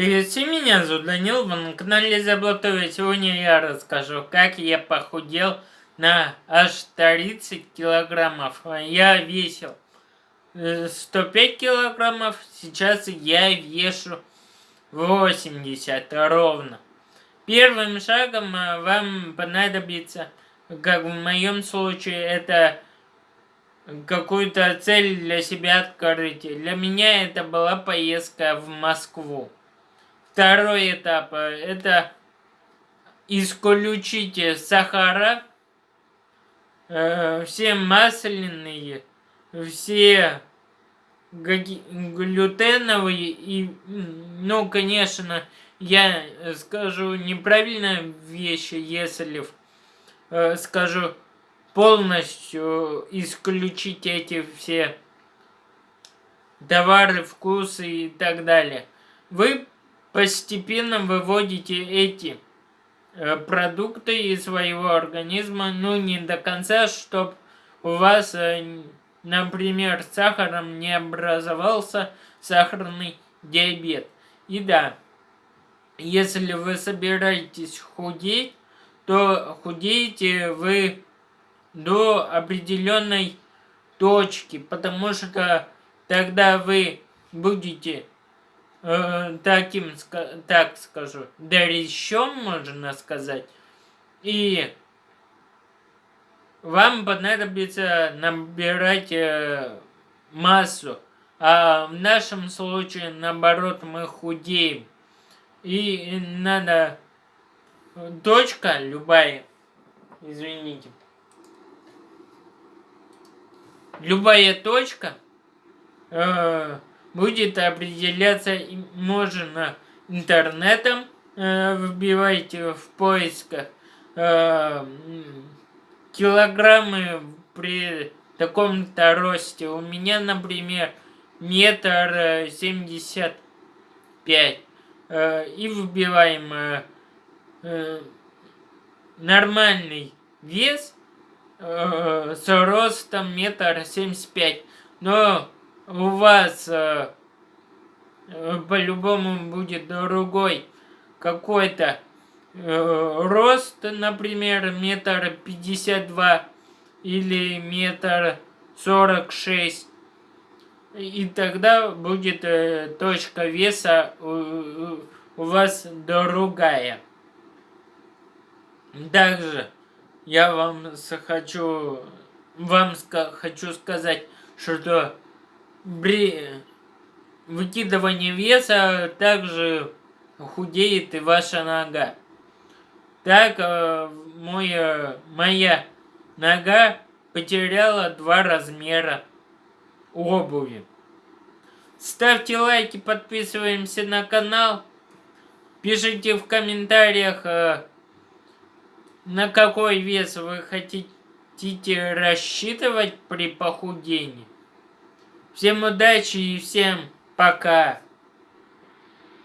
Всем, меня зовут Данил, вы на канале Заблатовый. Сегодня я расскажу, как я похудел на аж 30 килограммов. Я весил 105 э, килограммов, сейчас я вешу 80 ровно. Первым шагом э, вам понадобится, как в моем случае, это какую-то цель для себя открыть. Для меня это была поездка в Москву. Второй этап э, – это исключите сахара, э, все масляные, все глютеновые и, ну, конечно, я скажу неправильно вещи, если э, скажу полностью исключить эти все товары, вкусы и так далее. Вы постепенно выводите эти э, продукты из своего организма, ну не до конца, чтобы у вас, э, например, сахаром не образовался сахарный диабет. И да, если вы собираетесь худеть, то худеете вы до определенной точки, потому что тогда вы будете э, таким, так скажу, дрищом, можно сказать. И вам понадобится набирать э, массу. А в нашем случае, наоборот, мы худеем. И надо... Точка любая, извините. Любая точка... Э, будет определяться, можно интернетом, э, вбивайте в поисках э, килограммы при таком-то росте. У меня, например, метр семьдесят пять. Э, и вбиваем э, э, нормальный вес э, с ростом метр семьдесят пять. Но у вас э, э, по-любому будет другой какой-то э, рост, например, метр пятьдесят два или метр сорок шесть. И тогда будет э, точка веса у, у вас другая. Также я вам хочу, вам хочу сказать, что при выкидывании веса также худеет и ваша нога. Так э, мой, моя нога потеряла два размера обуви. Ставьте лайки, подписываемся на канал. Пишите в комментариях, э, на какой вес вы хотите рассчитывать при похудении. Всем удачи и всем пока.